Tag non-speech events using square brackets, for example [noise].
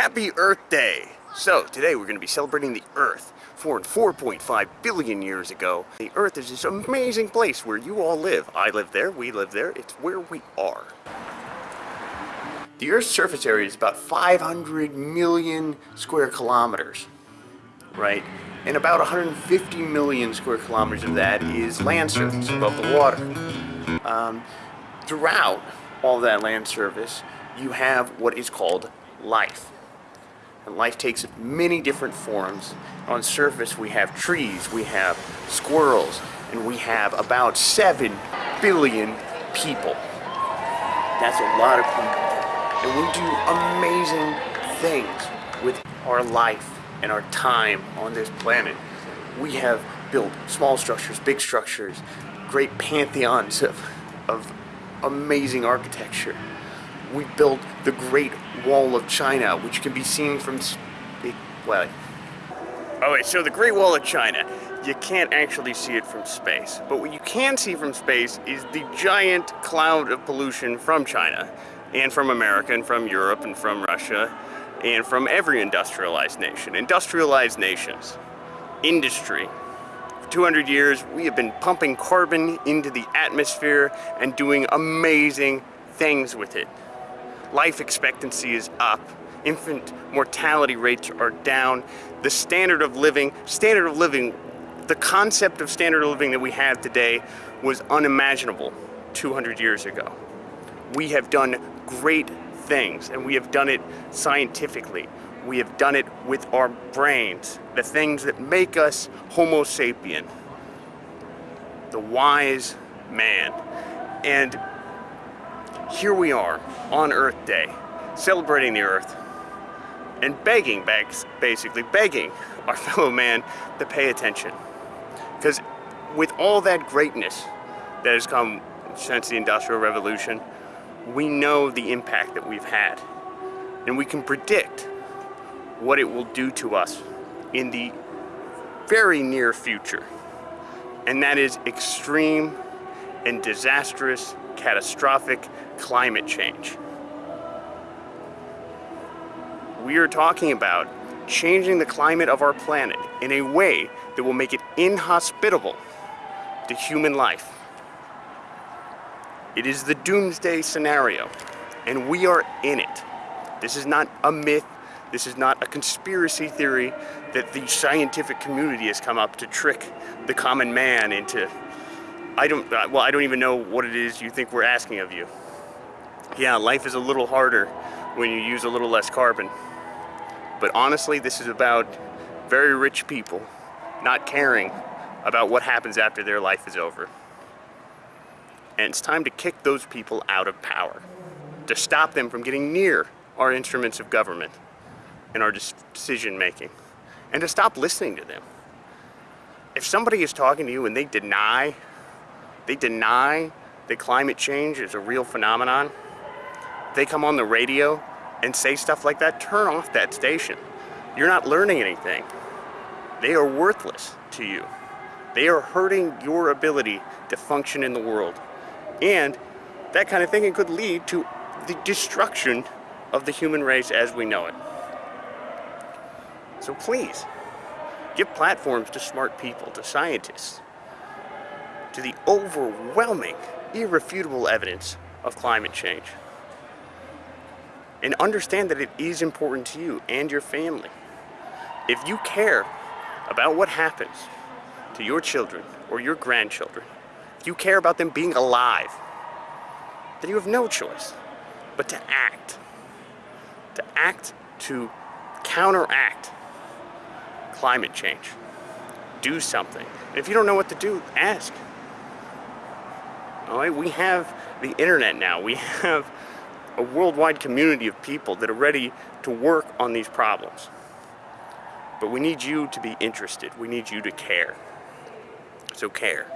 Happy Earth Day! So, today we're going to be celebrating the Earth. Formed 4.5 billion years ago. The Earth is this amazing place where you all live. I live there, we live there, it's where we are. The Earth's surface area is about 500 million square kilometers, right? And about 150 million square kilometers of that is land surface above the water. Um, throughout all that land surface, you have what is called life. And life takes many different forms. On surface we have trees, we have squirrels, and we have about 7 billion people. That's a lot of people. And we do amazing things with our life and our time on this planet. We have built small structures, big structures, great pantheons of, of amazing architecture we built the Great Wall of China, which can be seen from, well, oh wait, so the Great Wall of China, you can't actually see it from space. But what you can see from space is the giant cloud of pollution from China, and from America, and from Europe, and from Russia, and from every industrialized nation. Industrialized nations, industry. For 200 years, we have been pumping carbon into the atmosphere and doing amazing things with it life expectancy is up, infant mortality rates are down, the standard of living, standard of living, the concept of standard of living that we have today was unimaginable 200 years ago. We have done great things and we have done it scientifically. We have done it with our brains, the things that make us Homo sapien, the wise man. And here we are on Earth Day, celebrating the Earth, and begging, basically begging our [laughs] fellow man to pay attention. Because with all that greatness that has come since the Industrial Revolution, we know the impact that we've had. And we can predict what it will do to us in the very near future. And that is extreme and disastrous catastrophic climate change. We are talking about changing the climate of our planet in a way that will make it inhospitable to human life. It is the doomsday scenario, and we are in it. This is not a myth, this is not a conspiracy theory that the scientific community has come up to trick the common man into I don't, uh, well, I don't even know what it is you think we're asking of you. Yeah, life is a little harder when you use a little less carbon. But honestly, this is about very rich people not caring about what happens after their life is over. And it's time to kick those people out of power, to stop them from getting near our instruments of government and our decision making, and to stop listening to them. If somebody is talking to you and they deny they deny that climate change is a real phenomenon. They come on the radio and say stuff like that, turn off that station. You're not learning anything. They are worthless to you. They are hurting your ability to function in the world. And that kind of thinking could lead to the destruction of the human race as we know it. So please, give platforms to smart people, to scientists, to the overwhelming, irrefutable evidence of climate change. And understand that it is important to you and your family. If you care about what happens to your children or your grandchildren, if you care about them being alive, then you have no choice but to act. To act to counteract climate change. Do something. And if you don't know what to do, ask. All right, we have the internet now. We [laughs] have a worldwide community of people that are ready to work on these problems. But we need you to be interested. We need you to care. So care.